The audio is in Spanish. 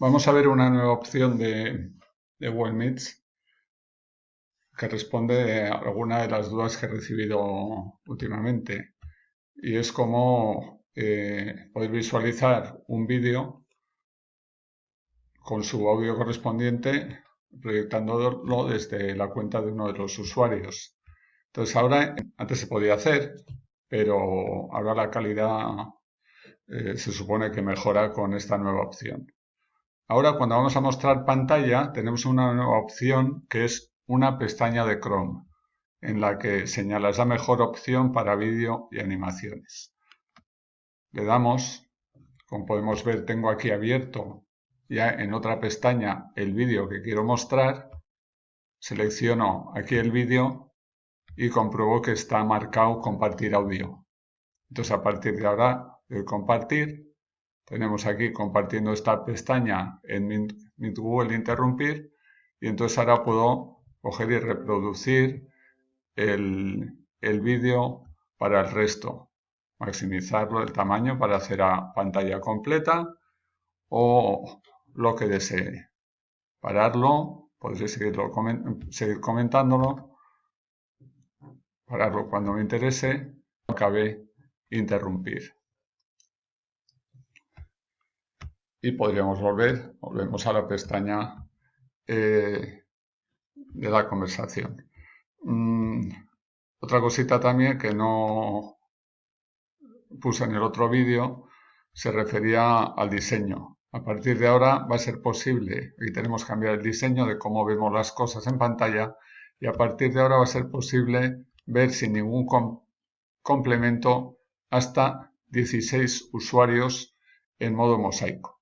Vamos a ver una nueva opción de, de que responde a alguna de las dudas que he recibido últimamente. Y es como eh, poder visualizar un vídeo con su audio correspondiente proyectándolo desde la cuenta de uno de los usuarios. Entonces ahora, antes se podía hacer, pero ahora la calidad eh, se supone que mejora con esta nueva opción. Ahora cuando vamos a mostrar pantalla tenemos una nueva opción que es una pestaña de Chrome en la que señala la mejor opción para vídeo y animaciones. Le damos, como podemos ver tengo aquí abierto ya en otra pestaña el vídeo que quiero mostrar, selecciono aquí el vídeo y compruebo que está marcado compartir audio. Entonces a partir de ahora de compartir tenemos aquí compartiendo esta pestaña en mi, Google Interrumpir y entonces ahora puedo coger y reproducir el, el vídeo para el resto. Maximizarlo el tamaño para hacer a pantalla completa o lo que desee. Pararlo, podré seguirlo, seguir comentándolo. Pararlo cuando me interese. Acabe interrumpir. Y podríamos volver, volvemos a la pestaña eh, de la conversación. Mm, otra cosita también que no puse en el otro vídeo se refería al diseño. A partir de ahora va a ser posible, y tenemos que cambiar el diseño de cómo vemos las cosas en pantalla, y a partir de ahora va a ser posible ver sin ningún complemento hasta 16 usuarios en modo mosaico.